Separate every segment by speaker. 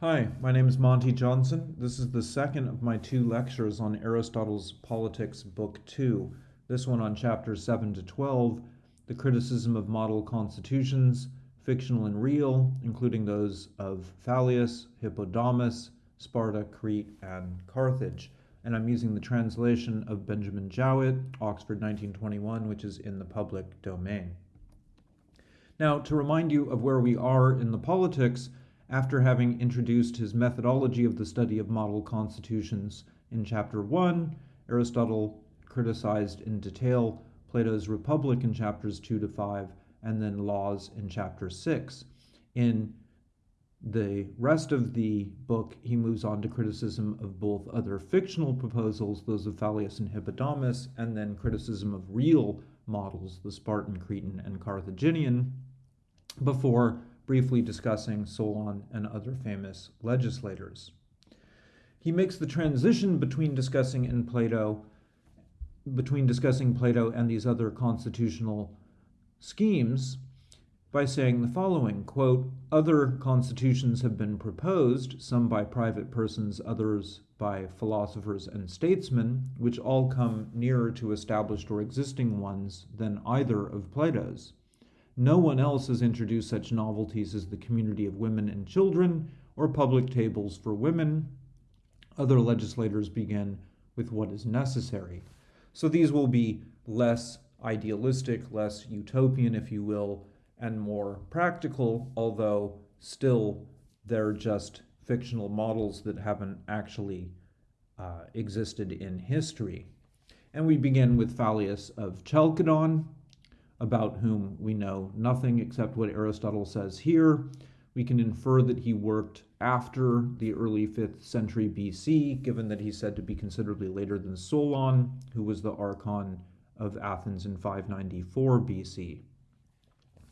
Speaker 1: Hi, my name is Monty Johnson. This is the second of my two lectures on Aristotle's Politics, Book 2. This one on chapters 7 to 12, the criticism of model constitutions, fictional and real, including those of Phaleas, Hippodamus, Sparta, Crete, and Carthage. And I'm using the translation of Benjamin Jowett, Oxford 1921, which is in the public domain. Now, to remind you of where we are in the politics, after having introduced his methodology of the study of model constitutions in chapter 1, Aristotle criticized in detail Plato's Republic in chapters 2 to 5, and then Laws in chapter 6. In the rest of the book, he moves on to criticism of both other fictional proposals, those of Phaleas and Hippodamus, and then criticism of real models, the Spartan, Cretan, and Carthaginian, before briefly discussing Solon and other famous legislators. He makes the transition between discussing in Plato between discussing Plato and these other constitutional schemes by saying the following quote other constitutions have been proposed some by private persons others by philosophers and statesmen which all come nearer to established or existing ones than either of plato's no one else has introduced such novelties as the community of women and children or public tables for women. Other legislators begin with what is necessary. So these will be less idealistic, less utopian, if you will, and more practical, although still they're just fictional models that haven't actually uh, existed in history. And we begin with Phaleas of Chalcedon, about whom we know nothing except what Aristotle says here. We can infer that he worked after the early 5th century BC, given that he's said to be considerably later than Solon, who was the archon of Athens in 594 BC.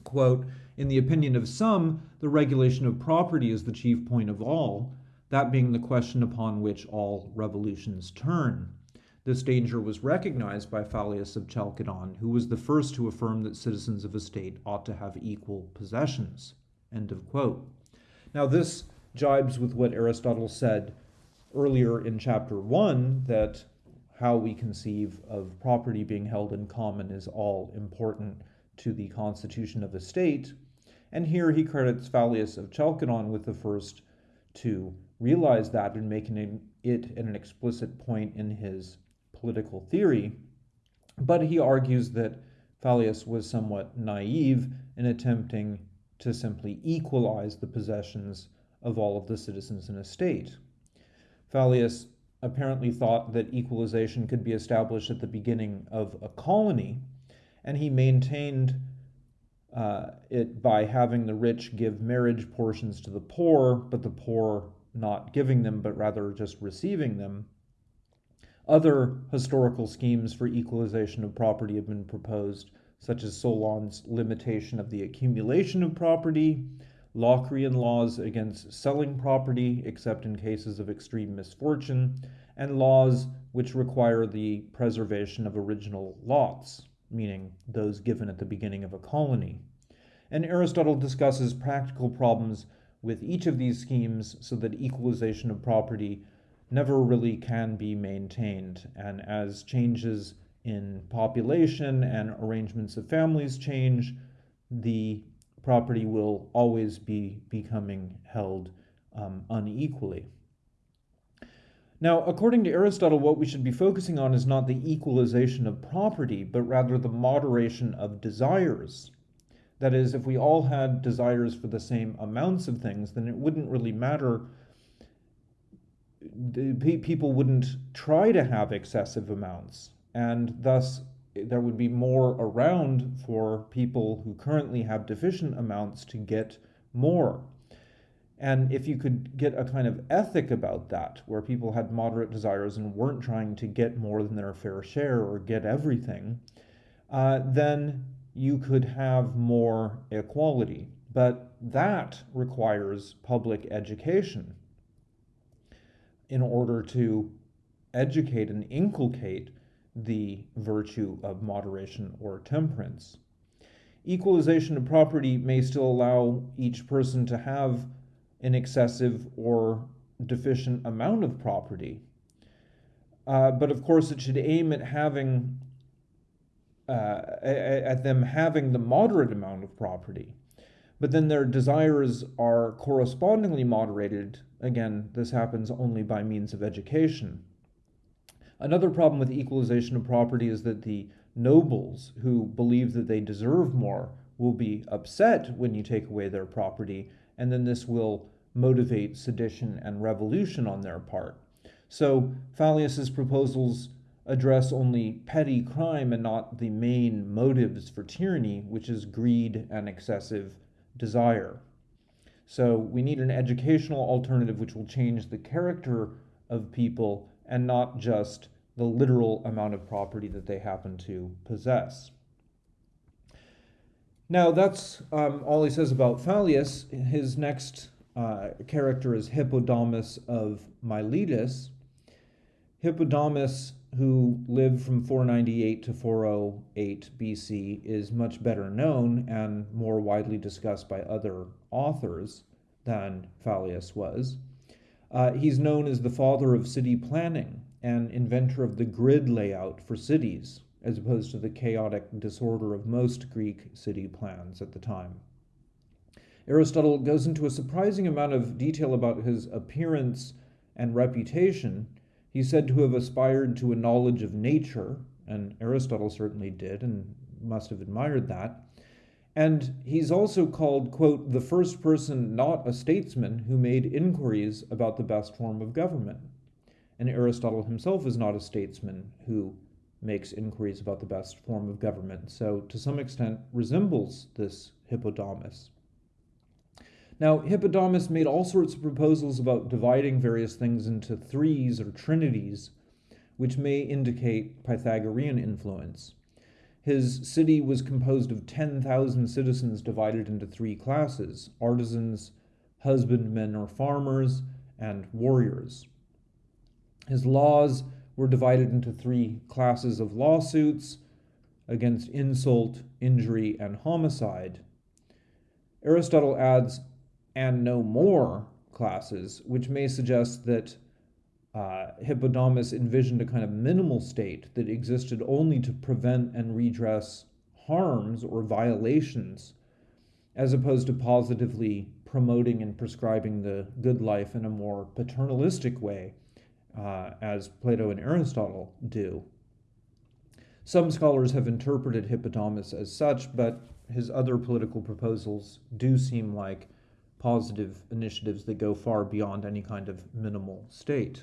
Speaker 1: Quote, in the opinion of some, the regulation of property is the chief point of all, that being the question upon which all revolutions turn. This danger was recognized by Phaleas of Chalcedon, who was the first to affirm that citizens of a state ought to have equal possessions. End of quote. Now, this jibes with what Aristotle said earlier in chapter 1 that how we conceive of property being held in common is all important to the constitution of a state. And here he credits Phaleas of Chalcedon with the first to realize that and making it an explicit point in his political theory, but he argues that Phaleas was somewhat naive in attempting to simply equalize the possessions of all of the citizens in a state. Phaleas apparently thought that equalization could be established at the beginning of a colony, and he maintained uh, it by having the rich give marriage portions to the poor, but the poor not giving them, but rather just receiving them. Other historical schemes for equalization of property have been proposed, such as Solon's limitation of the accumulation of property, Locrian laws against selling property except in cases of extreme misfortune, and laws which require the preservation of original lots, meaning those given at the beginning of a colony. And Aristotle discusses practical problems with each of these schemes so that equalization of property never really can be maintained. And as changes in population and arrangements of families change, the property will always be becoming held um, unequally. Now, according to Aristotle, what we should be focusing on is not the equalization of property, but rather the moderation of desires. That is, if we all had desires for the same amounts of things, then it wouldn't really matter people wouldn't try to have excessive amounts, and thus there would be more around for people who currently have deficient amounts to get more. And if you could get a kind of ethic about that, where people had moderate desires and weren't trying to get more than their fair share or get everything, uh, then you could have more equality. But that requires public education in order to educate and inculcate the virtue of moderation or temperance. Equalization of property may still allow each person to have an excessive or deficient amount of property. Uh, but of course, it should aim at having uh, at them having the moderate amount of property. But then their desires are correspondingly moderated. Again, this happens only by means of education. Another problem with equalization of property is that the nobles who believe that they deserve more will be upset when you take away their property, and then this will motivate sedition and revolution on their part. So Phaleas's proposals address only petty crime and not the main motives for tyranny, which is greed and excessive desire. So we need an educational alternative which will change the character of people and not just the literal amount of property that they happen to possess. Now, that's um, all he says about Phaleas. His next uh, character is Hippodamus of Miletus. Hippodamus, who lived from 498 to 408 BC, is much better known and more widely discussed by other authors than Phaleas was. Uh, he's known as the father of city planning and inventor of the grid layout for cities, as opposed to the chaotic disorder of most Greek city plans at the time. Aristotle goes into a surprising amount of detail about his appearance and reputation. He's said to have aspired to a knowledge of nature, and Aristotle certainly did and must have admired that. And he's also called, quote, the first person not a statesman who made inquiries about the best form of government. And Aristotle himself is not a statesman who makes inquiries about the best form of government, so to some extent resembles this Hippodamus. Now, Hippodamus made all sorts of proposals about dividing various things into threes or trinities, which may indicate Pythagorean influence. His city was composed of 10,000 citizens divided into three classes artisans, husbandmen or farmers, and warriors. His laws were divided into three classes of lawsuits against insult, injury, and homicide. Aristotle adds and no more classes, which may suggest that uh, Hippodamus envisioned a kind of minimal state that existed only to prevent and redress harms or violations, as opposed to positively promoting and prescribing the good life in a more paternalistic way, uh, as Plato and Aristotle do. Some scholars have interpreted Hippodamus as such, but his other political proposals do seem like positive initiatives that go far beyond any kind of minimal state.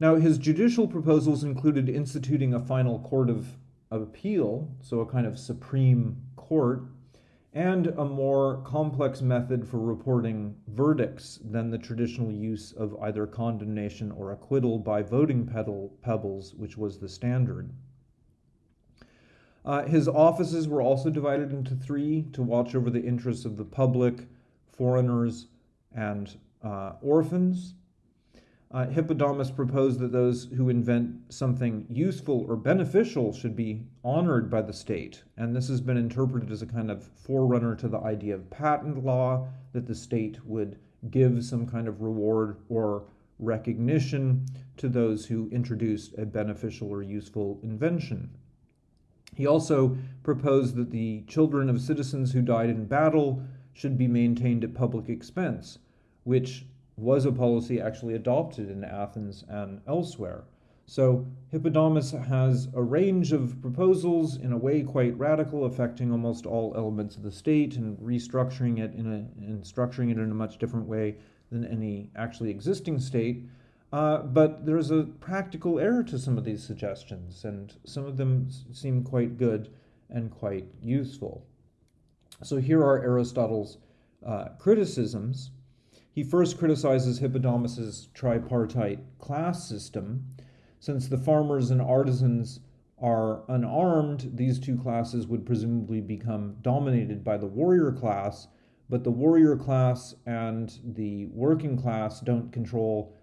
Speaker 1: Now, his judicial proposals included instituting a final court of, appeal, so a kind of supreme court, and a more complex method for reporting verdicts than the traditional use of either condemnation or acquittal by voting pebbles, which was the standard. Uh, his offices were also divided into three to watch over the interests of the public, foreigners, and uh, orphans. Uh, Hippodamus proposed that those who invent something useful or beneficial should be honored by the state, and this has been interpreted as a kind of forerunner to the idea of patent law, that the state would give some kind of reward or recognition to those who introduced a beneficial or useful invention. He also proposed that the children of citizens who died in battle should be maintained at public expense, which was a policy actually adopted in Athens and elsewhere. So Hippodamus has a range of proposals, in a way quite radical, affecting almost all elements of the state and restructuring it in a and structuring it in a much different way than any actually existing state. Uh, but there's a practical error to some of these suggestions, and some of them seem quite good and quite useful. So here are Aristotle's uh, criticisms. He first criticizes Hippodamus's tripartite class system. Since the farmers and artisans are unarmed, these two classes would presumably become dominated by the warrior class, but the warrior class and the working class don't control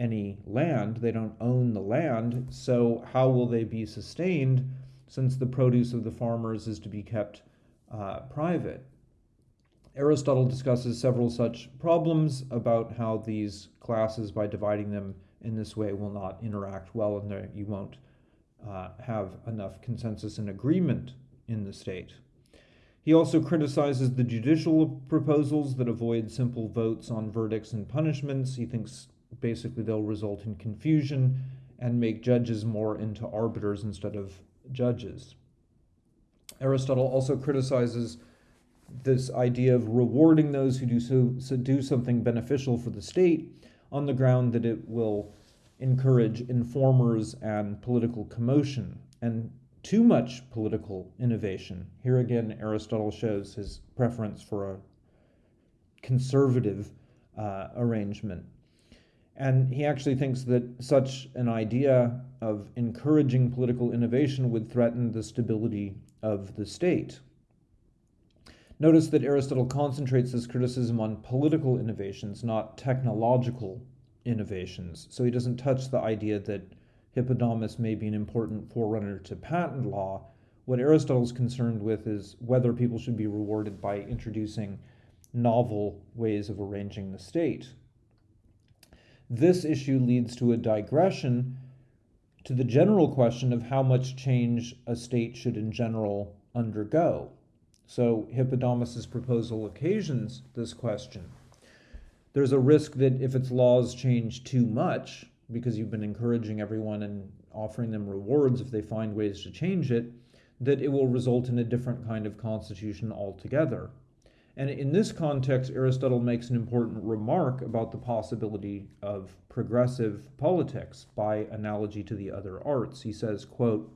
Speaker 1: any land, they don't own the land, so how will they be sustained since the produce of the farmers is to be kept uh, private. Aristotle discusses several such problems about how these classes, by dividing them in this way, will not interact well and you won't uh, have enough consensus and agreement in the state. He also criticizes the judicial proposals that avoid simple votes on verdicts and punishments. He thinks basically they'll result in confusion and make judges more into arbiters instead of judges. Aristotle also criticizes this idea of rewarding those who do so, so do something beneficial for the state on the ground that it will encourage informers and political commotion and too much political innovation. Here again, Aristotle shows his preference for a conservative uh, arrangement. And he actually thinks that such an idea of encouraging political innovation would threaten the stability of the state. Notice that Aristotle concentrates his criticism on political innovations, not technological innovations. So he doesn't touch the idea that Hippodamus may be an important forerunner to patent law. What Aristotle's concerned with is whether people should be rewarded by introducing novel ways of arranging the state. This issue leads to a digression to the general question of how much change a state should in general undergo. So Hippodamus's proposal occasions this question. There's a risk that if its laws change too much, because you've been encouraging everyone and offering them rewards if they find ways to change it, that it will result in a different kind of constitution altogether. And in this context, Aristotle makes an important remark about the possibility of progressive politics by analogy to the other arts. He says, quote,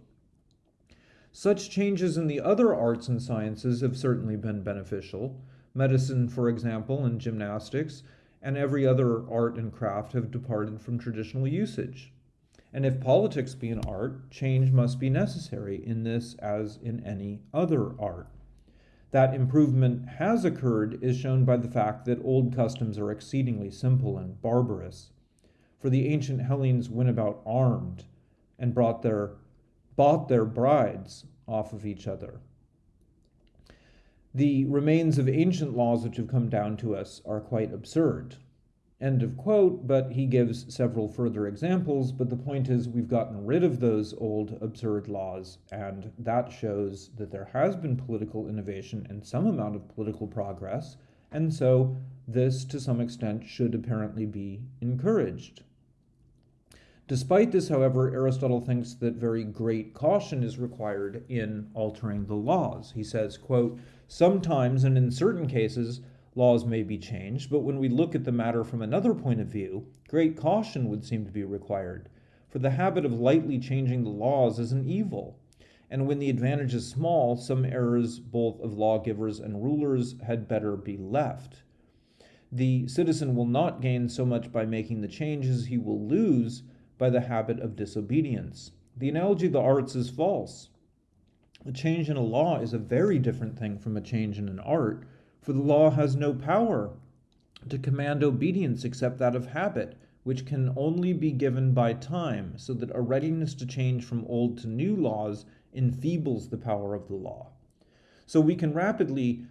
Speaker 1: such changes in the other arts and sciences have certainly been beneficial. Medicine, for example, and gymnastics, and every other art and craft have departed from traditional usage. And if politics be an art, change must be necessary in this as in any other art. That improvement has occurred is shown by the fact that old customs are exceedingly simple and barbarous. For the ancient Hellenes went about armed and brought their, bought their brides off of each other. The remains of ancient laws which have come down to us are quite absurd. End of quote, but he gives several further examples. But the point is, we've gotten rid of those old absurd laws, and that shows that there has been political innovation and some amount of political progress, and so this, to some extent, should apparently be encouraged. Despite this, however, Aristotle thinks that very great caution is required in altering the laws. He says, quote, Sometimes and in certain cases, laws may be changed, but when we look at the matter from another point of view, great caution would seem to be required. For the habit of lightly changing the laws is an evil. And when the advantage is small, some errors both of lawgivers and rulers had better be left. The citizen will not gain so much by making the changes, he will lose by the habit of disobedience. The analogy of the arts is false. A change in a law is a very different thing from a change in an art, for the law has no power to command obedience except that of habit, which can only be given by time, so that a readiness to change from old to new laws enfeebles the power of the law. So we can rapidly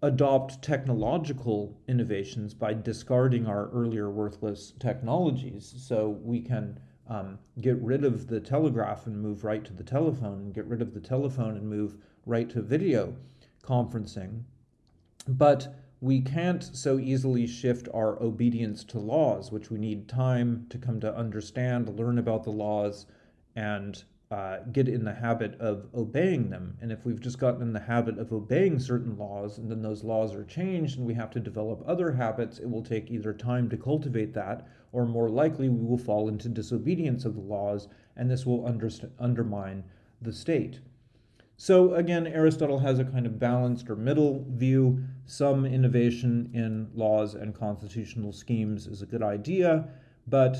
Speaker 1: adopt technological innovations by discarding our earlier worthless technologies. So we can um, get rid of the telegraph and move right to the telephone, and get rid of the telephone and move right to video conferencing. But we can't so easily shift our obedience to laws, which we need time to come to understand, learn about the laws, and uh, get in the habit of obeying them. And if we've just gotten in the habit of obeying certain laws and then those laws are changed and we have to develop other habits, it will take either time to cultivate that or more likely we will fall into disobedience of the laws and this will undermine the state. So again, Aristotle has a kind of balanced or middle view. Some innovation in laws and constitutional schemes is a good idea, but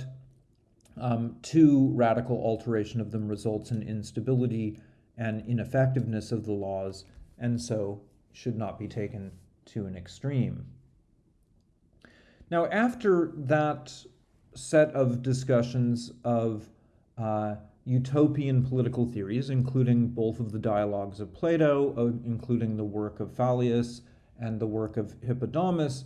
Speaker 1: um, too radical alteration of them results in instability and ineffectiveness of the laws, and so should not be taken to an extreme. Now, after that set of discussions of uh, utopian political theories, including both of the dialogues of Plato, uh, including the work of Phaleas and the work of Hippodamus,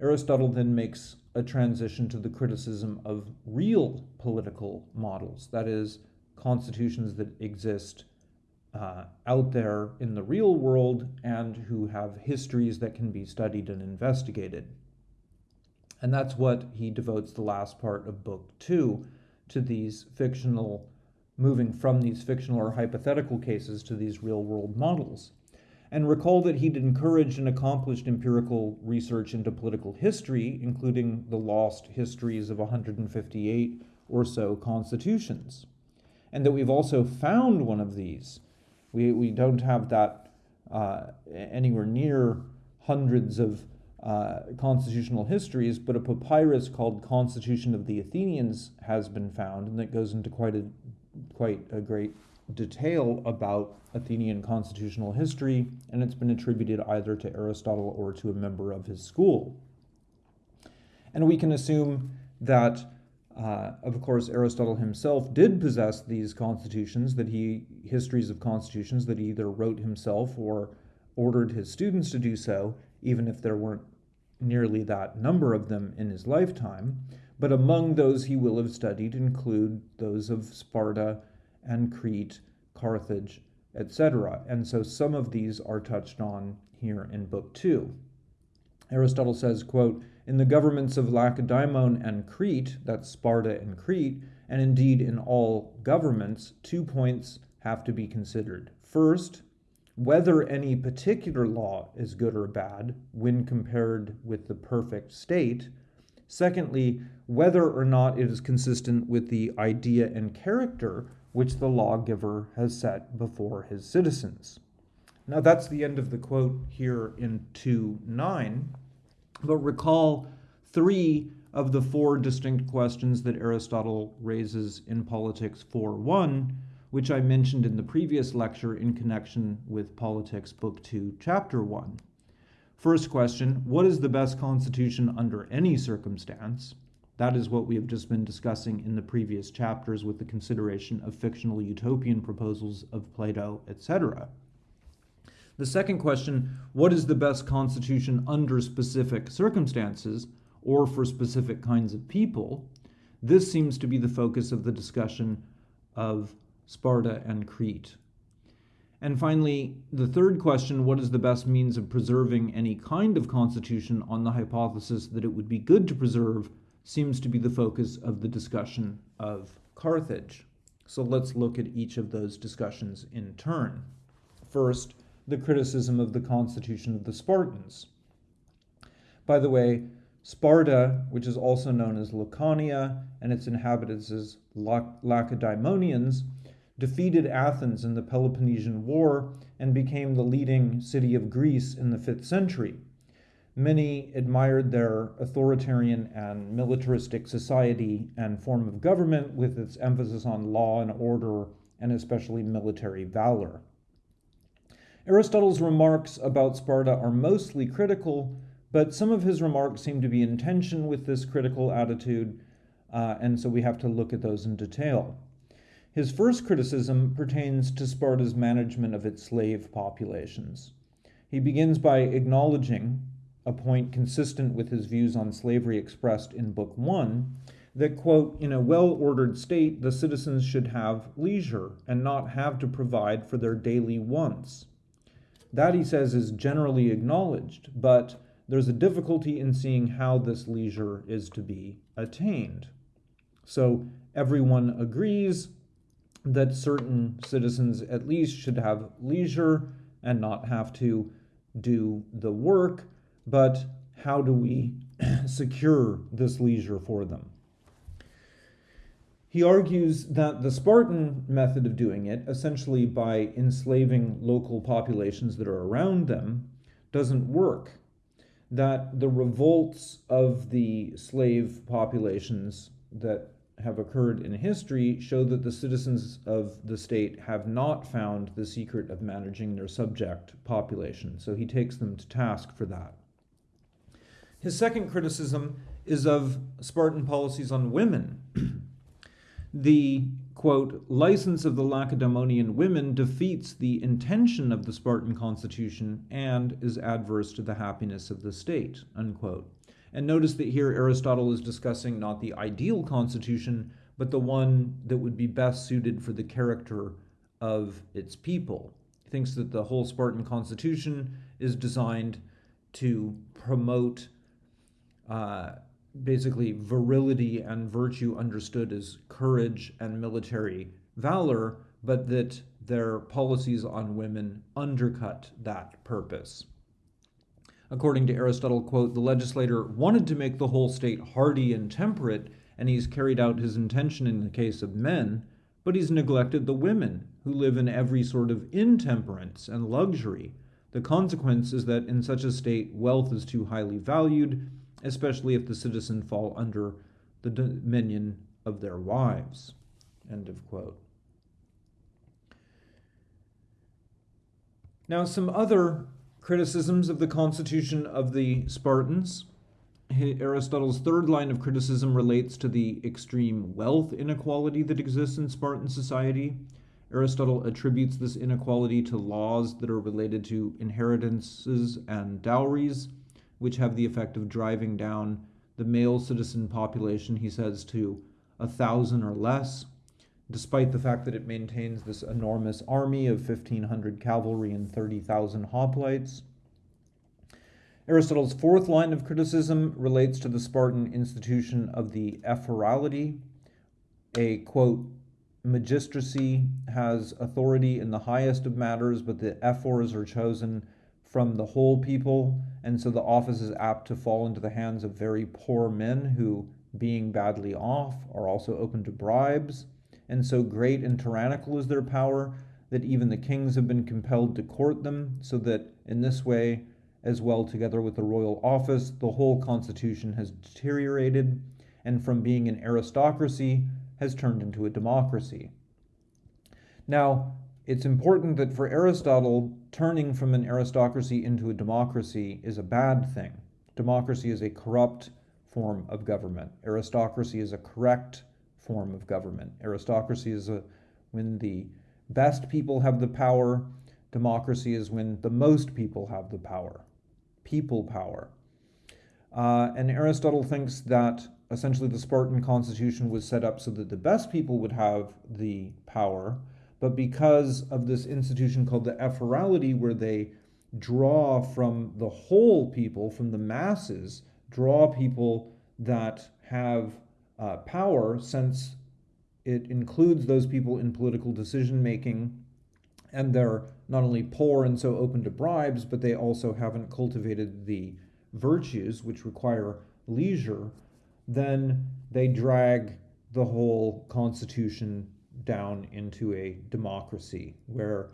Speaker 1: Aristotle then makes a transition to the criticism of real political models, that is, constitutions that exist uh, out there in the real world and who have histories that can be studied and investigated. And that's what he devotes the last part of book two to these fictional, moving from these fictional or hypothetical cases to these real world models. And recall that he'd encouraged and accomplished empirical research into political history, including the lost histories of 158 or so constitutions. And that we've also found one of these. We, we don't have that uh, anywhere near hundreds of uh, constitutional histories, but a papyrus called Constitution of the Athenians has been found, and that goes into quite a quite a great detail about Athenian constitutional history, and it's been attributed either to Aristotle or to a member of his school. And we can assume that, uh, of course, Aristotle himself did possess these constitutions, that he, histories of constitutions that he either wrote himself or ordered his students to do so, even if there weren't nearly that number of them in his lifetime. But among those he will have studied include those of Sparta and Crete, Carthage, etc. And so some of these are touched on here in Book 2. Aristotle says, quote, In the governments of Lacedaemon and Crete, that's Sparta and Crete, and indeed in all governments, two points have to be considered. First, whether any particular law is good or bad when compared with the perfect state. Secondly, whether or not it is consistent with the idea and character which the lawgiver has set before his citizens. Now, that's the end of the quote here in 2 9. But recall three of the four distinct questions that Aristotle raises in Politics 4 1, which I mentioned in the previous lecture in connection with Politics Book 2, Chapter 1. First question What is the best constitution under any circumstance? That is what we have just been discussing in the previous chapters with the consideration of fictional utopian proposals of Plato, etc. The second question what is the best constitution under specific circumstances or for specific kinds of people? This seems to be the focus of the discussion of Sparta and Crete. And finally, the third question what is the best means of preserving any kind of constitution on the hypothesis that it would be good to preserve seems to be the focus of the discussion of Carthage. So let's look at each of those discussions in turn. First, the criticism of the constitution of the Spartans. By the way, Sparta, which is also known as Laconia, and its inhabitants as Lacedaemonians, defeated Athens in the Peloponnesian War and became the leading city of Greece in the 5th century. Many admired their authoritarian and militaristic society and form of government with its emphasis on law and order and especially military valor. Aristotle's remarks about Sparta are mostly critical, but some of his remarks seem to be in tension with this critical attitude, uh, and so we have to look at those in detail. His first criticism pertains to Sparta's management of its slave populations. He begins by acknowledging a point consistent with his views on slavery expressed in Book One that, quote, in a well ordered state, the citizens should have leisure and not have to provide for their daily wants. That, he says, is generally acknowledged, but there's a difficulty in seeing how this leisure is to be attained. So everyone agrees that certain citizens at least should have leisure and not have to do the work but how do we secure this leisure for them? He argues that the Spartan method of doing it, essentially by enslaving local populations that are around them, doesn't work. That the revolts of the slave populations that have occurred in history show that the citizens of the state have not found the secret of managing their subject population. So he takes them to task for that. His second criticism is of Spartan policies on women. the quote, license of the Lacedaemonian women defeats the intention of the Spartan constitution and is adverse to the happiness of the state, unquote. And notice that here Aristotle is discussing not the ideal constitution, but the one that would be best suited for the character of its people. He thinks that the whole Spartan constitution is designed to promote uh, basically virility and virtue understood as courage and military valor, but that their policies on women undercut that purpose. According to Aristotle, quote, the legislator wanted to make the whole state hardy and temperate, and he's carried out his intention in the case of men, but he's neglected the women, who live in every sort of intemperance and luxury. The consequence is that in such a state, wealth is too highly valued, especially if the citizen fall under the dominion of their wives. End of quote. Now, some other criticisms of the constitution of the Spartans. Aristotle's third line of criticism relates to the extreme wealth inequality that exists in Spartan society. Aristotle attributes this inequality to laws that are related to inheritances and dowries which have the effect of driving down the male citizen population, he says, to a thousand or less, despite the fact that it maintains this enormous army of 1,500 cavalry and 30,000 hoplites. Aristotle's fourth line of criticism relates to the Spartan institution of the ephorality. A quote, magistracy has authority in the highest of matters, but the ephors are chosen from the whole people, and so the office is apt to fall into the hands of very poor men who, being badly off, are also open to bribes. And so great and tyrannical is their power that even the kings have been compelled to court them, so that in this way, as well together with the royal office, the whole constitution has deteriorated, and from being an aristocracy has turned into a democracy. Now, it's important that for Aristotle, turning from an aristocracy into a democracy is a bad thing. Democracy is a corrupt form of government. Aristocracy is a correct form of government. Aristocracy is a, when the best people have the power. Democracy is when the most people have the power. People power. Uh, and Aristotle thinks that essentially the Spartan constitution was set up so that the best people would have the power but because of this institution called the ephorality, where they draw from the whole people, from the masses, draw people that have uh, power, since it includes those people in political decision making, and they're not only poor and so open to bribes, but they also haven't cultivated the virtues which require leisure, then they drag the whole constitution down into a democracy where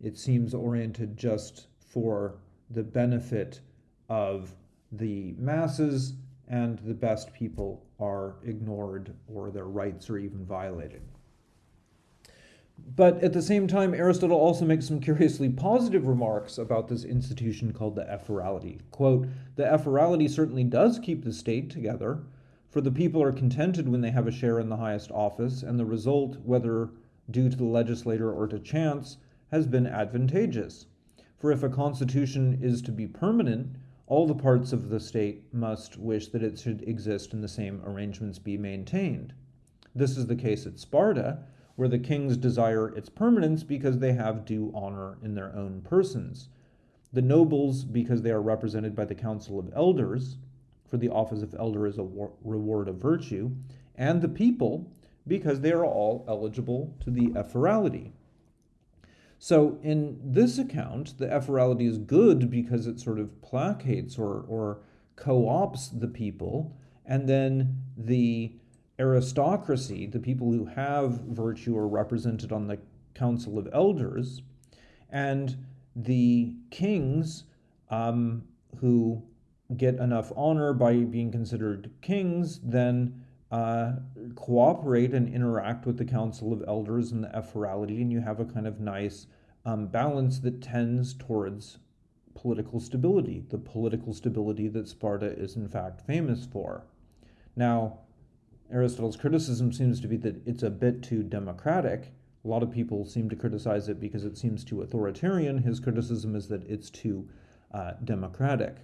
Speaker 1: it seems oriented just for the benefit of the masses and the best people are ignored or their rights are even violated. But at the same time, Aristotle also makes some curiously positive remarks about this institution called the ephorality. Quote, the ephorality certainly does keep the state together, for the people are contented when they have a share in the highest office, and the result, whether due to the legislator or to chance, has been advantageous. For if a constitution is to be permanent, all the parts of the state must wish that it should exist and the same arrangements be maintained. This is the case at Sparta, where the kings desire its permanence because they have due honor in their own persons. The nobles, because they are represented by the council of elders, for the office of elder is a reward of virtue, and the people, because they are all eligible to the ephorality. So in this account, the ephorality is good because it sort of placates or, or co-opts the people, and then the aristocracy, the people who have virtue, are represented on the council of elders, and the kings um, who get enough honor by being considered kings, then uh, cooperate and interact with the Council of Elders and the Ephorality, and you have a kind of nice um, balance that tends towards political stability, the political stability that Sparta is in fact famous for. Now, Aristotle's criticism seems to be that it's a bit too democratic. A lot of people seem to criticize it because it seems too authoritarian. His criticism is that it's too uh, democratic.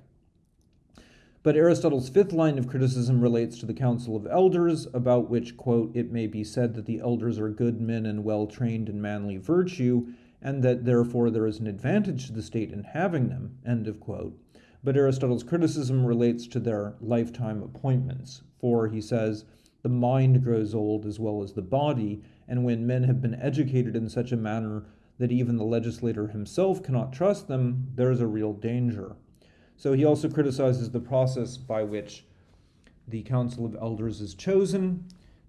Speaker 1: But Aristotle's fifth line of criticism relates to the Council of Elders, about which, quote, it may be said that the elders are good men and well trained in manly virtue, and that therefore there is an advantage to the state in having them, end of quote. But Aristotle's criticism relates to their lifetime appointments, for he says, the mind grows old as well as the body, and when men have been educated in such a manner that even the legislator himself cannot trust them, there is a real danger. So he also criticizes the process by which the Council of Elders is chosen.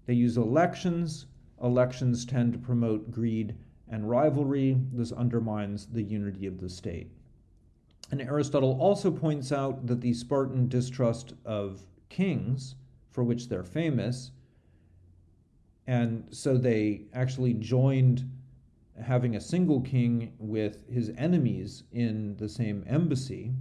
Speaker 1: They use elections. Elections tend to promote greed and rivalry. This undermines the unity of the state. And Aristotle also points out that the Spartan distrust of kings, for which they're famous, and so they actually joined having a single king with his enemies in the same embassy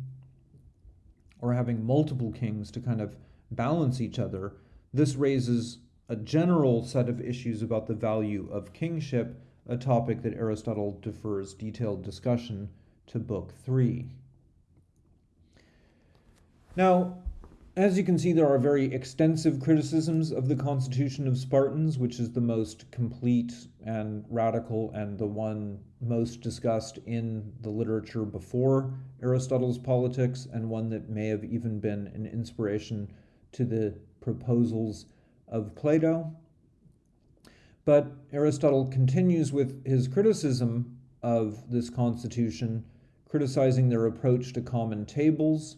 Speaker 1: or having multiple kings to kind of balance each other, this raises a general set of issues about the value of kingship, a topic that Aristotle defers detailed discussion to Book 3. Now, as you can see, there are very extensive criticisms of the Constitution of Spartans, which is the most complete and radical and the one most discussed in the literature before Aristotle's Politics, and one that may have even been an inspiration to the proposals of Plato. But Aristotle continues with his criticism of this constitution, criticizing their approach to common tables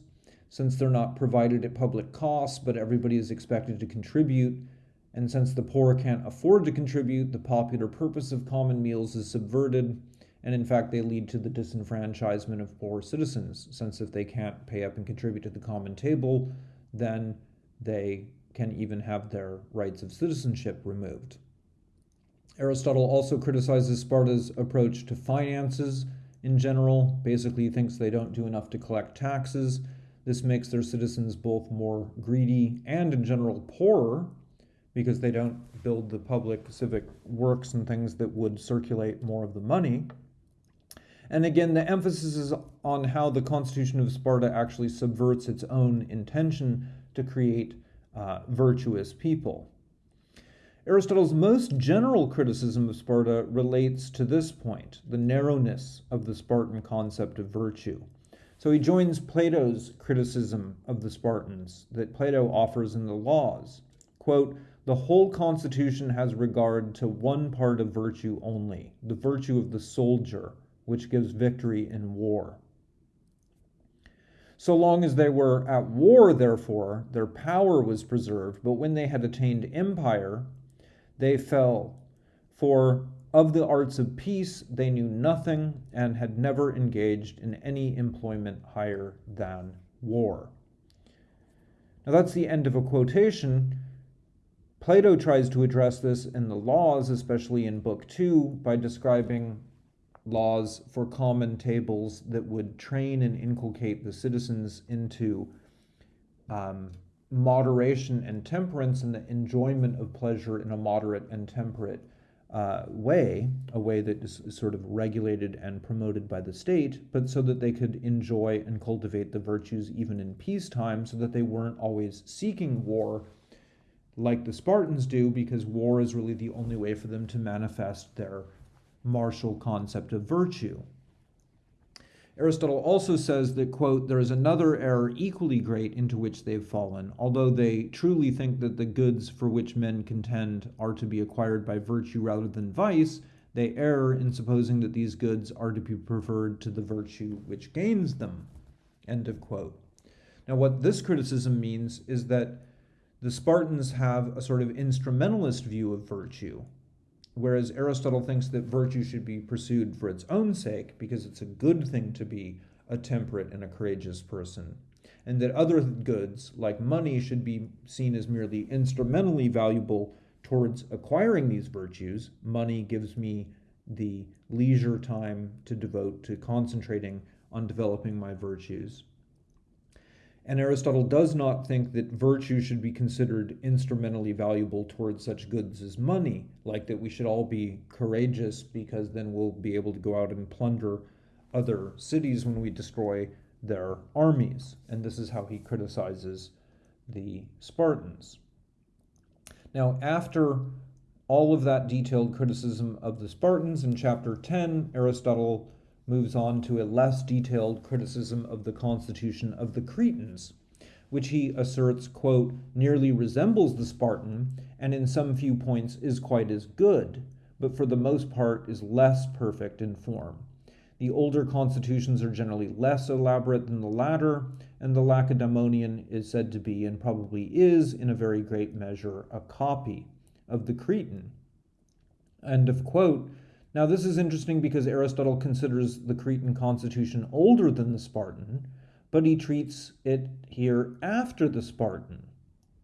Speaker 1: since they're not provided at public cost, but everybody is expected to contribute. And since the poor can't afford to contribute, the popular purpose of common meals is subverted, and in fact, they lead to the disenfranchisement of poor citizens, since if they can't pay up and contribute to the common table, then they can even have their rights of citizenship removed. Aristotle also criticizes Sparta's approach to finances in general. Basically, thinks they don't do enough to collect taxes this makes their citizens both more greedy and, in general, poorer because they don't build the public civic works and things that would circulate more of the money. And again, the emphasis is on how the Constitution of Sparta actually subverts its own intention to create uh, virtuous people. Aristotle's most general criticism of Sparta relates to this point the narrowness of the Spartan concept of virtue. So he joins Plato's criticism of the Spartans that Plato offers in the Laws. Quote, the whole constitution has regard to one part of virtue only, the virtue of the soldier, which gives victory in war. So long as they were at war, therefore, their power was preserved, but when they had attained empire, they fell. For of the arts of peace, they knew nothing and had never engaged in any employment higher than war. Now, that's the end of a quotation. Plato tries to address this in the laws, especially in Book 2, by describing laws for common tables that would train and inculcate the citizens into um, moderation and temperance and the enjoyment of pleasure in a moderate and temperate uh, way, a way that is sort of regulated and promoted by the state, but so that they could enjoy and cultivate the virtues even in peacetime, so that they weren't always seeking war like the Spartans do, because war is really the only way for them to manifest their martial concept of virtue. Aristotle also says that, quote, there is another error equally great into which they've fallen, although they truly think that the goods for which men contend are to be acquired by virtue rather than vice, they err in supposing that these goods are to be preferred to the virtue which gains them. End of quote. Now, what this criticism means is that the Spartans have a sort of instrumentalist view of virtue, whereas Aristotle thinks that virtue should be pursued for its own sake because it's a good thing to be a temperate and a courageous person, and that other goods, like money, should be seen as merely instrumentally valuable towards acquiring these virtues. Money gives me the leisure time to devote to concentrating on developing my virtues. And Aristotle does not think that virtue should be considered instrumentally valuable towards such goods as money, like that we should all be courageous because then we'll be able to go out and plunder other cities when we destroy their armies. And this is how he criticizes the Spartans. Now, after all of that detailed criticism of the Spartans in chapter 10, Aristotle moves on to a less detailed criticism of the constitution of the Cretans, which he asserts, quote, nearly resembles the Spartan and in some few points is quite as good, but for the most part is less perfect in form. The older constitutions are generally less elaborate than the latter, and the Lacedaemonian is said to be, and probably is, in a very great measure, a copy of the Cretan. End of quote. Now, this is interesting because Aristotle considers the Cretan constitution older than the Spartan, but he treats it here after the Spartan.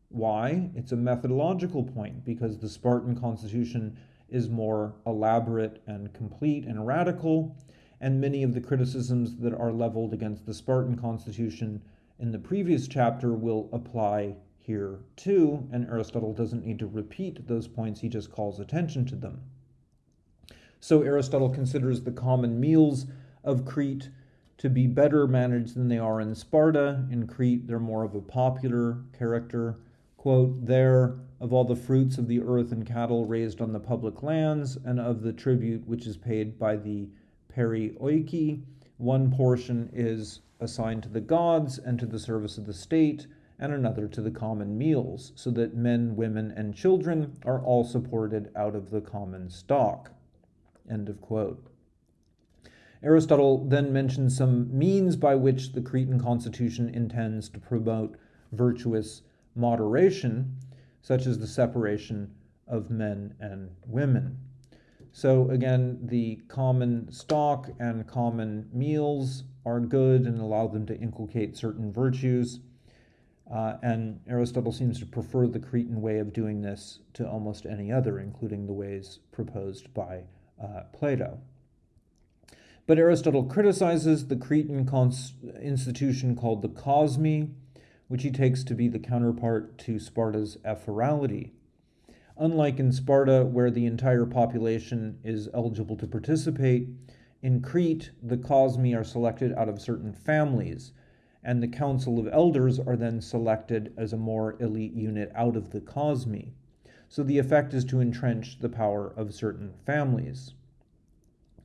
Speaker 1: Why? It's a methodological point because the Spartan constitution is more elaborate and complete and radical, and many of the criticisms that are leveled against the Spartan constitution in the previous chapter will apply here too, and Aristotle doesn't need to repeat those points, he just calls attention to them. So Aristotle considers the common meals of Crete to be better managed than they are in Sparta. In Crete, they're more of a popular character. Quote, there, of all the fruits of the earth and cattle raised on the public lands, and of the tribute which is paid by the perioiki, one portion is assigned to the gods and to the service of the state, and another to the common meals, so that men, women, and children are all supported out of the common stock. End of quote. Aristotle then mentions some means by which the Cretan constitution intends to promote virtuous moderation, such as the separation of men and women. So, again, the common stock and common meals are good and allow them to inculcate certain virtues. Uh, and Aristotle seems to prefer the Cretan way of doing this to almost any other, including the ways proposed by uh, Plato. But Aristotle criticizes the Cretan institution called the cosmi, which he takes to be the counterpart to Sparta's ephoralty. Unlike in Sparta, where the entire population is eligible to participate, in Crete, the cosmi are selected out of certain families, and the council of elders are then selected as a more elite unit out of the cosmi. So the effect is to entrench the power of certain families.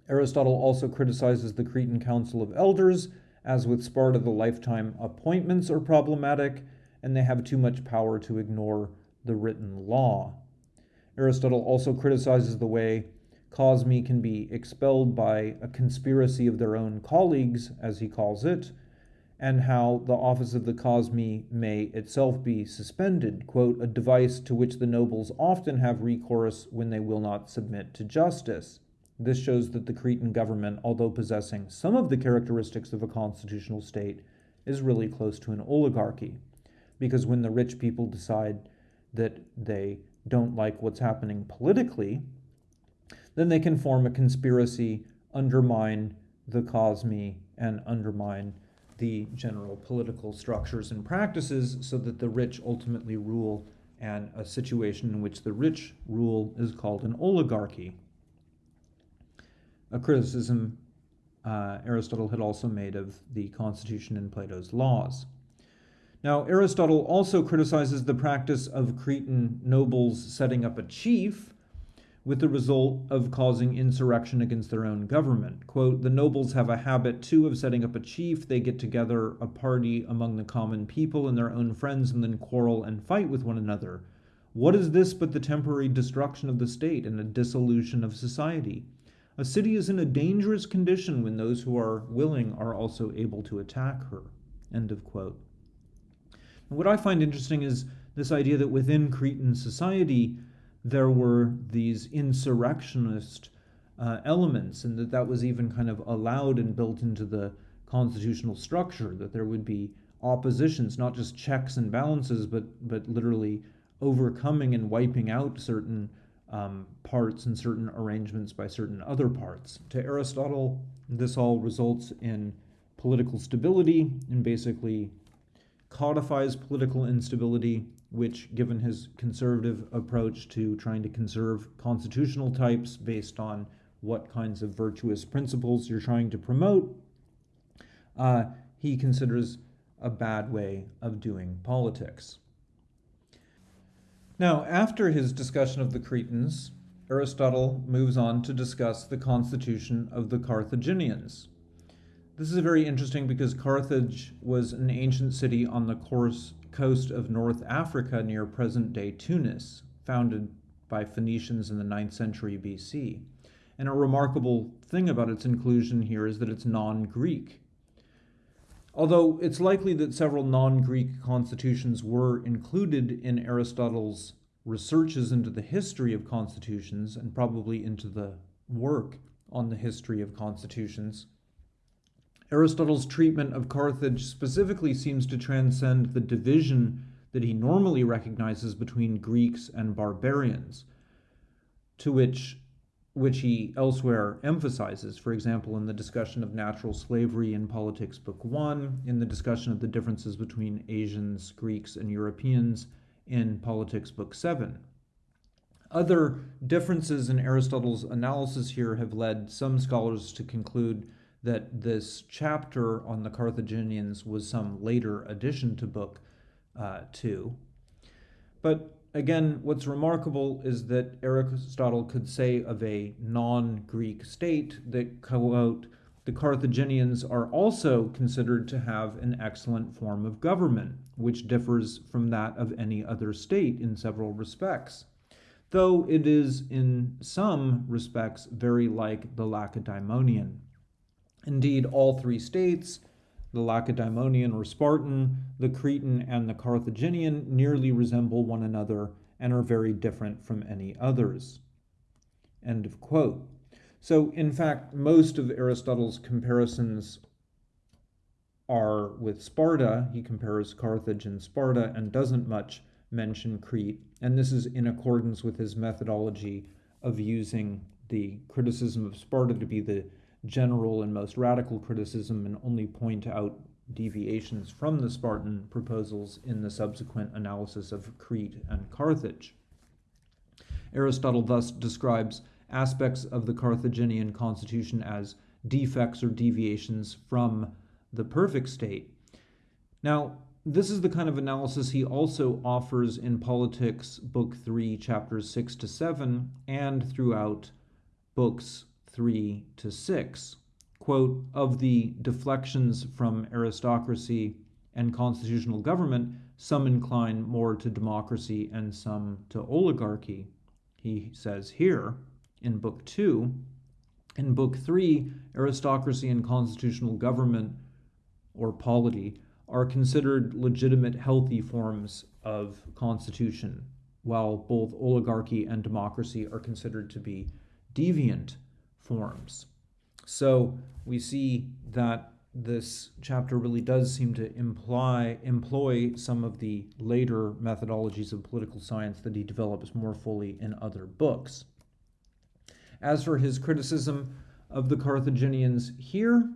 Speaker 1: Aristotle also criticizes the Cretan Council of Elders. As with Sparta, the lifetime appointments are problematic, and they have too much power to ignore the written law. Aristotle also criticizes the way cosmi can be expelled by a conspiracy of their own colleagues, as he calls it, and how the office of the cosmi may itself be suspended, quote, a device to which the nobles often have recourse when they will not submit to justice. This shows that the Cretan government, although possessing some of the characteristics of a constitutional state, is really close to an oligarchy. Because when the rich people decide that they don't like what's happening politically, then they can form a conspiracy, undermine the cosmi, and undermine the general political structures and practices so that the rich ultimately rule, and a situation in which the rich rule is called an oligarchy. A criticism uh, Aristotle had also made of the Constitution and Plato's laws. Now, Aristotle also criticizes the practice of Cretan nobles setting up a chief with the result of causing insurrection against their own government. Quote, the nobles have a habit too of setting up a chief. They get together a party among the common people and their own friends and then quarrel and fight with one another. What is this but the temporary destruction of the state and a dissolution of society? A city is in a dangerous condition when those who are willing are also able to attack her. End of quote. what I find interesting is this idea that within Cretan society, there were these insurrectionist uh, elements, and that that was even kind of allowed and built into the constitutional structure, that there would be oppositions, not just checks and balances, but, but literally overcoming and wiping out certain um, parts and certain arrangements by certain other parts. To Aristotle, this all results in political stability and basically codifies political instability, which, given his conservative approach to trying to conserve constitutional types based on what kinds of virtuous principles you're trying to promote, uh, he considers a bad way of doing politics. Now, after his discussion of the Cretans, Aristotle moves on to discuss the constitution of the Carthaginians. This is very interesting because Carthage was an ancient city on the course, coast of North Africa near present day Tunis, founded by Phoenicians in the 9th century BC. And a remarkable thing about its inclusion here is that it's non Greek. Although it's likely that several non Greek constitutions were included in Aristotle's researches into the history of constitutions and probably into the work on the history of constitutions, Aristotle's treatment of Carthage specifically seems to transcend the division that he normally recognizes between Greeks and barbarians, to which which he elsewhere emphasizes, for example, in the discussion of natural slavery in Politics, Book 1, in the discussion of the differences between Asians, Greeks, and Europeans in Politics, Book 7. Other differences in Aristotle's analysis here have led some scholars to conclude that this chapter on the Carthaginians was some later addition to Book uh, 2. But again, what's remarkable is that Aristotle could say of a non Greek state that, quote, the Carthaginians are also considered to have an excellent form of government, which differs from that of any other state in several respects, though it is in some respects very like the Lacedaemonian. Indeed, all three states, the Lacedaemonian or Spartan, the Cretan, and the Carthaginian, nearly resemble one another and are very different from any others. End of quote. So, in fact, most of Aristotle's comparisons are with Sparta. He compares Carthage and Sparta and doesn't much mention Crete. And this is in accordance with his methodology of using the criticism of Sparta to be the general and most radical criticism and only point out deviations from the Spartan proposals in the subsequent analysis of Crete and Carthage. Aristotle thus describes aspects of the Carthaginian constitution as defects or deviations from the perfect state. Now, this is the kind of analysis he also offers in Politics, Book 3, chapters 6 to 7, and throughout books 3 to 6. Quote, of the deflections from aristocracy and constitutional government, some incline more to democracy and some to oligarchy. He says here in Book 2. In Book 3, aristocracy and constitutional government, or polity, are considered legitimate, healthy forms of constitution, while both oligarchy and democracy are considered to be deviant forms. So we see that this chapter really does seem to imply employ some of the later methodologies of political science that he develops more fully in other books. As for his criticism of the Carthaginians here,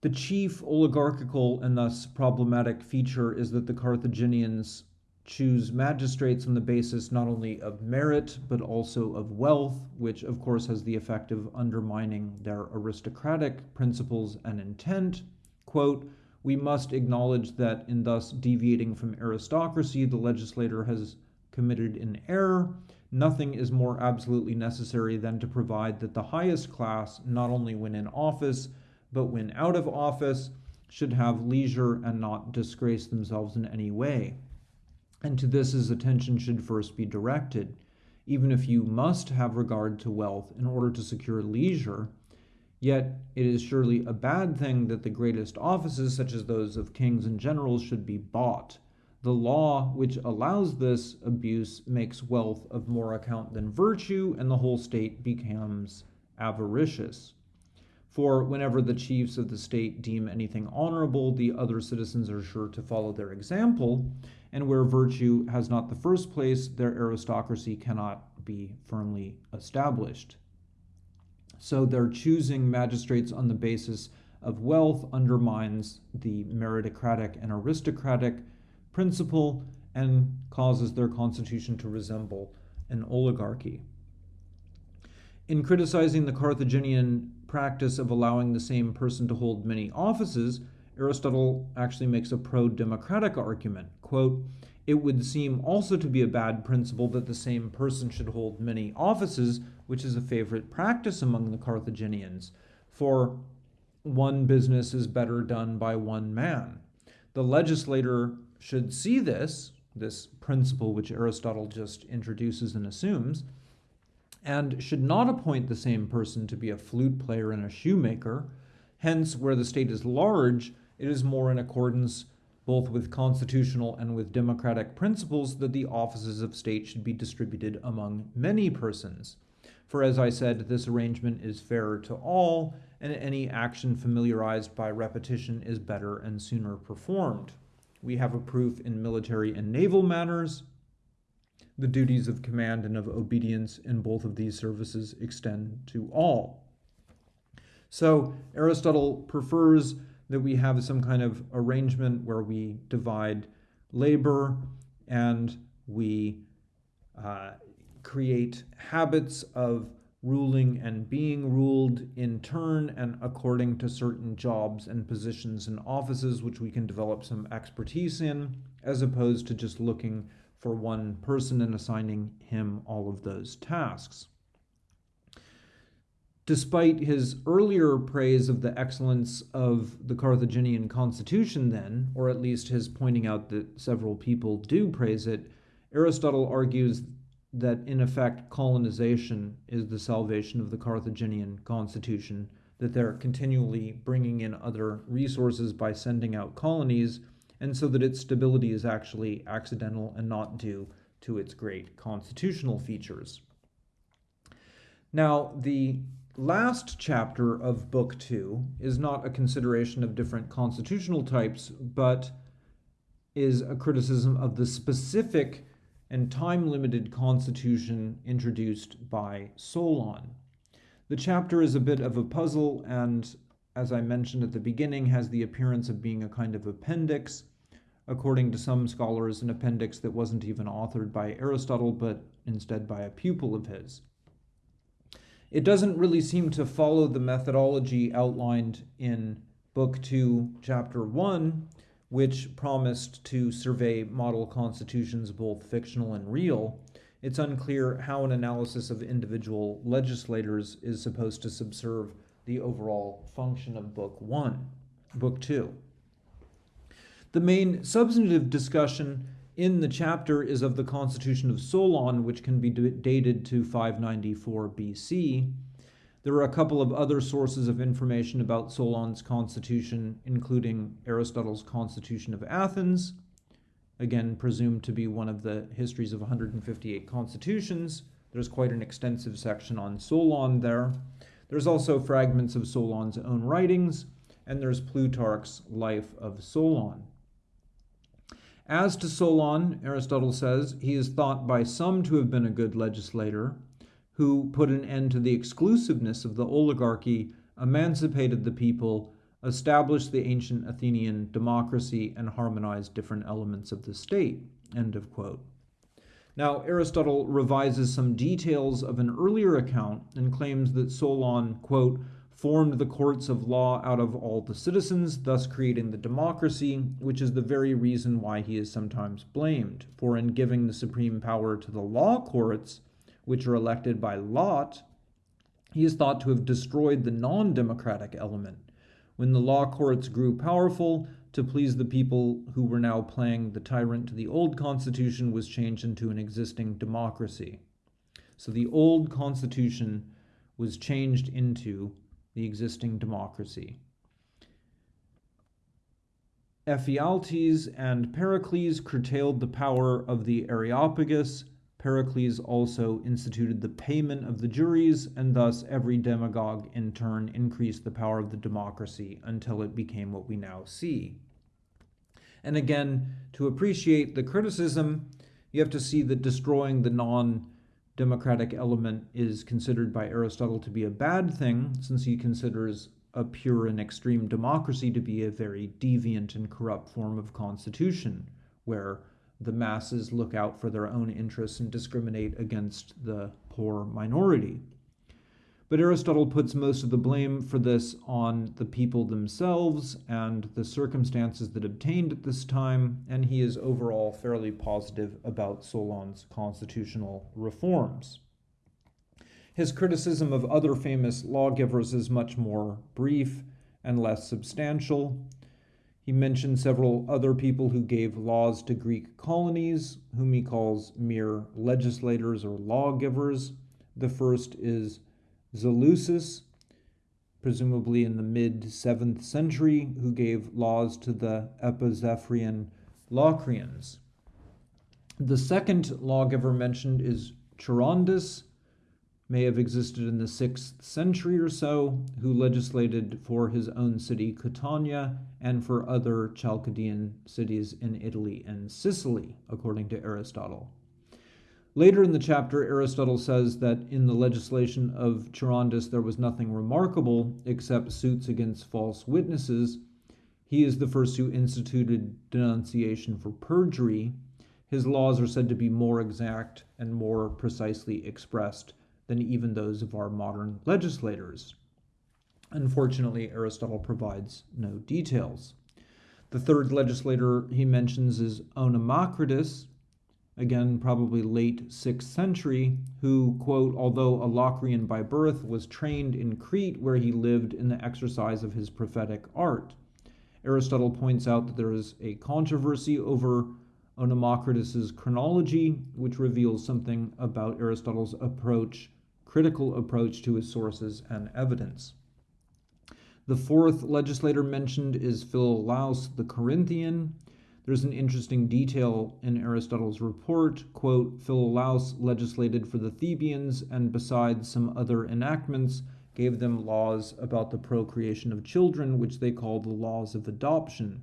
Speaker 1: the chief oligarchical and thus problematic feature is that the Carthaginians choose magistrates on the basis not only of merit but also of wealth, which of course has the effect of undermining their aristocratic principles and intent. Quote, we must acknowledge that in thus deviating from aristocracy, the legislator has committed an error. Nothing is more absolutely necessary than to provide that the highest class, not only when in office, but when out of office, should have leisure and not disgrace themselves in any way. And to this his attention should first be directed. Even if you must have regard to wealth in order to secure leisure, yet it is surely a bad thing that the greatest offices, such as those of kings and generals, should be bought. The law which allows this abuse makes wealth of more account than virtue, and the whole state becomes avaricious. For whenever the chiefs of the state deem anything honorable, the other citizens are sure to follow their example, and where virtue has not the first place, their aristocracy cannot be firmly established. So they're choosing magistrates on the basis of wealth undermines the meritocratic and aristocratic principle and causes their constitution to resemble an oligarchy. In criticizing the Carthaginian practice of allowing the same person to hold many offices, Aristotle actually makes a pro democratic argument. Quote, it would seem also to be a bad principle that the same person should hold many offices, which is a favorite practice among the Carthaginians. For one business is better done by one man. The legislator should see this, this principle which Aristotle just introduces and assumes, and should not appoint the same person to be a flute player and a shoemaker. Hence, where the state is large, it is more in accordance both with constitutional and with democratic principles that the offices of state should be distributed among many persons. For as I said, this arrangement is fairer to all, and any action familiarized by repetition is better and sooner performed. We have a proof in military and naval matters. The duties of command and of obedience in both of these services extend to all. So Aristotle prefers that we have some kind of arrangement where we divide labor and we uh, create habits of ruling and being ruled in turn and according to certain jobs and positions and offices which we can develop some expertise in, as opposed to just looking for one person and assigning him all of those tasks. Despite his earlier praise of the excellence of the Carthaginian constitution, then, or at least his pointing out that several people do praise it, Aristotle argues that in effect colonization is the salvation of the Carthaginian constitution, that they're continually bringing in other resources by sending out colonies, and so that its stability is actually accidental and not due to its great constitutional features. Now, the last chapter of Book Two is not a consideration of different constitutional types, but is a criticism of the specific and time limited constitution introduced by Solon. The chapter is a bit of a puzzle and, as I mentioned at the beginning, has the appearance of being a kind of appendix. According to some scholars, an appendix that wasn't even authored by Aristotle, but instead by a pupil of his it doesn't really seem to follow the methodology outlined in Book 2, Chapter 1, which promised to survey model constitutions, both fictional and real. It's unclear how an analysis of individual legislators is supposed to subserve the overall function of Book 1, Book 2. The main substantive discussion in the chapter is of the Constitution of Solon, which can be dated to 594 BC. There are a couple of other sources of information about Solon's constitution, including Aristotle's Constitution of Athens, again presumed to be one of the histories of 158 constitutions. There's quite an extensive section on Solon there. There's also fragments of Solon's own writings, and there's Plutarch's Life of Solon. As to Solon, Aristotle says, he is thought by some to have been a good legislator, who put an end to the exclusiveness of the oligarchy, emancipated the people, established the ancient Athenian democracy, and harmonized different elements of the state. End of quote. Now, Aristotle revises some details of an earlier account and claims that Solon, quote, formed the courts of law out of all the citizens, thus creating the democracy, which is the very reason why he is sometimes blamed. For in giving the supreme power to the law courts, which are elected by lot, he is thought to have destroyed the non democratic element. When the law courts grew powerful, to please the people who were now playing the tyrant to the old constitution was changed into an existing democracy. So the old constitution was changed into the existing democracy. Ephialtes and Pericles curtailed the power of the Areopagus. Pericles also instituted the payment of the juries, and thus every demagogue in turn increased the power of the democracy until it became what we now see. And again, to appreciate the criticism, you have to see that destroying the non democratic element is considered by Aristotle to be a bad thing, since he considers a pure and extreme democracy to be a very deviant and corrupt form of constitution, where the masses look out for their own interests and discriminate against the poor minority. But Aristotle puts most of the blame for this on the people themselves and the circumstances that obtained at this time, and he is overall fairly positive about Solon's constitutional reforms. His criticism of other famous lawgivers is much more brief and less substantial. He mentions several other people who gave laws to Greek colonies, whom he calls mere legislators or lawgivers. The first is Zaleucus, presumably in the mid 7th century, who gave laws to the Epizephyrian Locrians. The second lawgiver mentioned is Charondas, may have existed in the 6th century or so, who legislated for his own city, Catania, and for other Chalcidian cities in Italy and Sicily, according to Aristotle. Later in the chapter, Aristotle says that in the legislation of Charondas there was nothing remarkable except suits against false witnesses. He is the first who instituted denunciation for perjury. His laws are said to be more exact and more precisely expressed than even those of our modern legislators. Unfortunately, Aristotle provides no details. The third legislator he mentions is Onomacritus, again, probably late 6th century, who, quote, although a Locrian by birth, was trained in Crete where he lived in the exercise of his prophetic art. Aristotle points out that there is a controversy over Onomacritus's chronology, which reveals something about Aristotle's approach critical approach to his sources and evidence. The fourth legislator mentioned is Philolaus the Corinthian. There's an interesting detail in Aristotle's report. Quote, Philolaus legislated for the Thebians and besides some other enactments, gave them laws about the procreation of children, which they called the laws of adoption.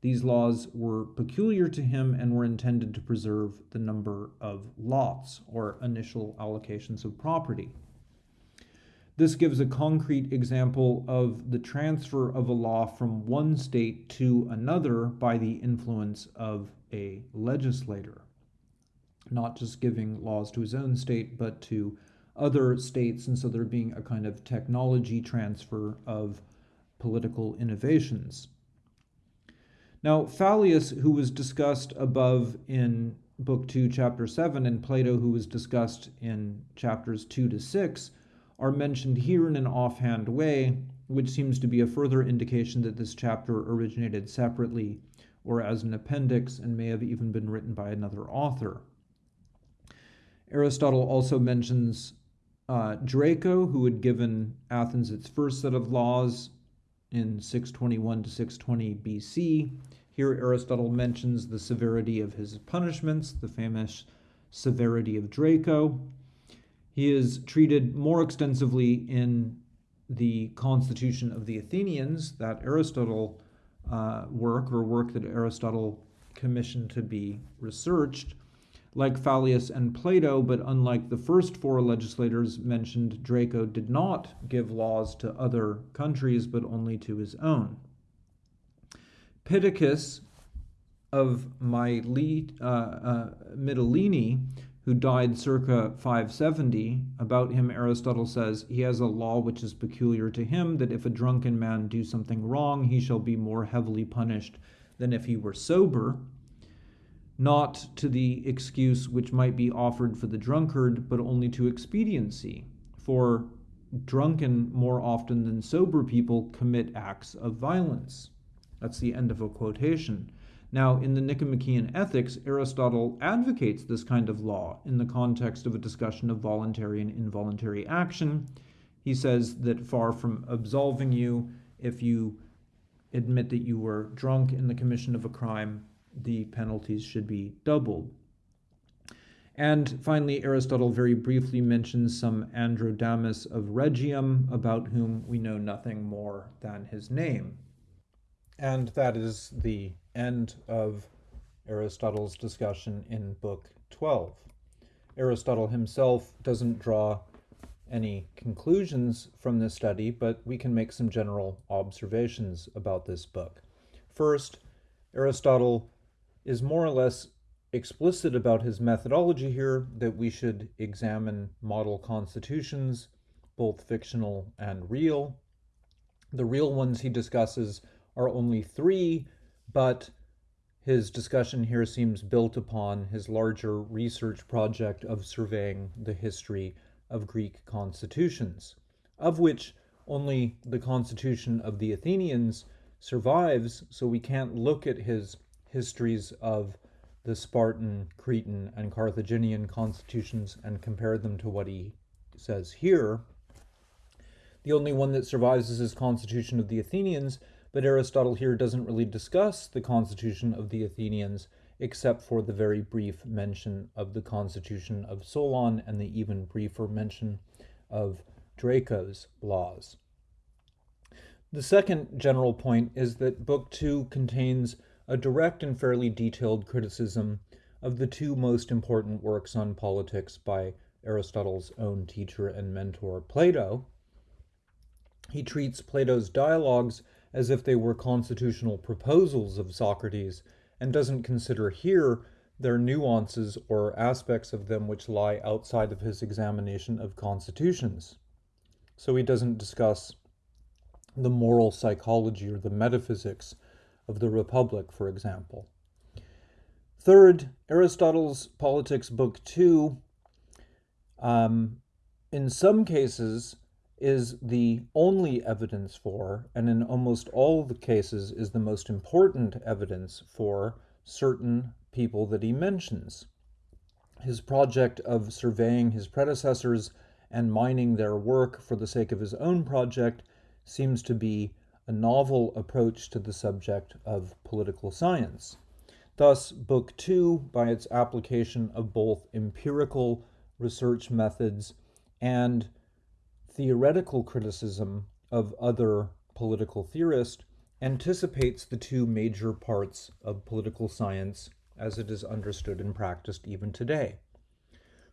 Speaker 1: These laws were peculiar to him and were intended to preserve the number of lots, or initial allocations of property. This gives a concrete example of the transfer of a law from one state to another by the influence of a legislator. Not just giving laws to his own state, but to other states, and so there being a kind of technology transfer of political innovations. Now, Phaleas, who was discussed above in Book 2, Chapter 7, and Plato, who was discussed in chapters 2 to 6, are mentioned here in an offhand way, which seems to be a further indication that this chapter originated separately or as an appendix and may have even been written by another author. Aristotle also mentions uh, Draco, who had given Athens its first set of laws in 621 to 620 BC. Here, Aristotle mentions the severity of his punishments, the famous severity of Draco. He is treated more extensively in the Constitution of the Athenians, that Aristotle uh, work or work that Aristotle commissioned to be researched. Like Phaleas and Plato, but unlike the first four legislators mentioned, Draco did not give laws to other countries, but only to his own. Pittacus of Myli, uh, uh, Mytilene, who died circa 570, about him Aristotle says, He has a law which is peculiar to him, that if a drunken man do something wrong, he shall be more heavily punished than if he were sober. Not to the excuse which might be offered for the drunkard, but only to expediency. For drunken more often than sober people commit acts of violence. That's the end of a quotation. Now, in the Nicomachean Ethics, Aristotle advocates this kind of law in the context of a discussion of voluntary and involuntary action. He says that far from absolving you, if you admit that you were drunk in the commission of a crime, the penalties should be doubled. And finally, Aristotle very briefly mentions some Androdamus of Rhegium, about whom we know nothing more than his name. And that is the end of Aristotle's discussion in Book 12. Aristotle himself doesn't draw any conclusions from this study, but we can make some general observations about this book. First, Aristotle is more or less explicit about his methodology here that we should examine model constitutions, both fictional and real. The real ones he discusses are only three, but his discussion here seems built upon his larger research project of surveying the history of Greek constitutions, of which only the constitution of the Athenians survives, so we can't look at his histories of the Spartan, Cretan, and Carthaginian constitutions and compare them to what he says here. The only one that survives is his constitution of the Athenians, but Aristotle here doesn't really discuss the constitution of the Athenians except for the very brief mention of the constitution of Solon and the even briefer mention of Draco's laws. The second general point is that Book 2 contains a direct and fairly detailed criticism of the two most important works on politics by Aristotle's own teacher and mentor, Plato. He treats Plato's dialogues as if they were constitutional proposals of Socrates and doesn't consider here their nuances or aspects of them which lie outside of his examination of constitutions. So he doesn't discuss the moral psychology or the metaphysics of the Republic, for example. Third, Aristotle's Politics, Book 2, um, in some cases, is the only evidence for, and in almost all the cases is the most important evidence for, certain people that he mentions. His project of surveying his predecessors and mining their work for the sake of his own project seems to be a novel approach to the subject of political science. Thus, Book 2, by its application of both empirical research methods and theoretical criticism of other political theorists anticipates the two major parts of political science as it is understood and practiced even today.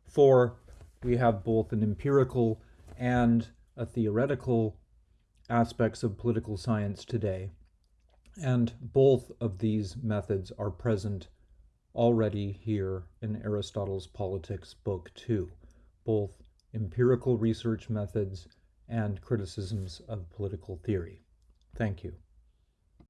Speaker 1: For we have both an empirical and a theoretical aspects of political science today, and both of these methods are present already here in Aristotle's Politics, Book 2, both empirical research methods, and criticisms of political theory. Thank you.